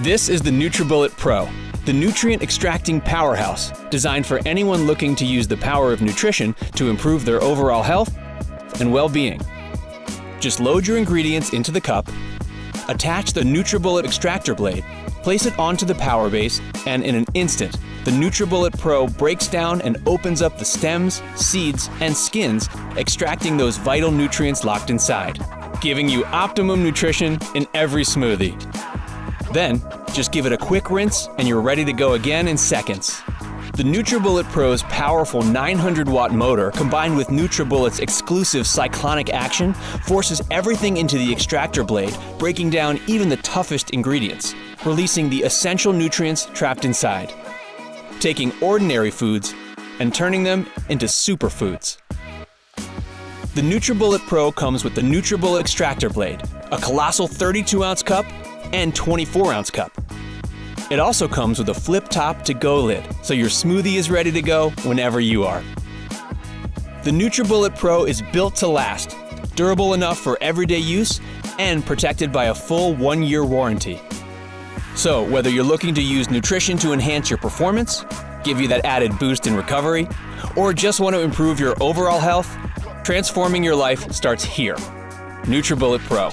This is the NutriBullet Pro, the nutrient extracting powerhouse designed for anyone looking to use the power of nutrition to improve their overall health and well-being. Just load your ingredients into the cup, attach the NutriBullet extractor blade, place it onto the power base, and in an instant, the NutriBullet Pro breaks down and opens up the stems, seeds, and skins, extracting those vital nutrients locked inside, giving you optimum nutrition in every smoothie. Then, just give it a quick rinse and you're ready to go again in seconds. The NutriBullet Pro's powerful 900 watt motor combined with NutriBullet's exclusive cyclonic action forces everything into the extractor blade, breaking down even the toughest ingredients, releasing the essential nutrients trapped inside. Taking ordinary foods and turning them into superfoods. The NutriBullet Pro comes with the NutriBullet extractor blade, a colossal 32 ounce cup and 24 ounce cup. It also comes with a flip top to go lid, so your smoothie is ready to go whenever you are. The NutriBullet Pro is built to last, durable enough for everyday use, and protected by a full one year warranty. So, whether you're looking to use nutrition to enhance your performance, give you that added boost in recovery, or just want to improve your overall health, transforming your life starts here. NutriBullet Pro.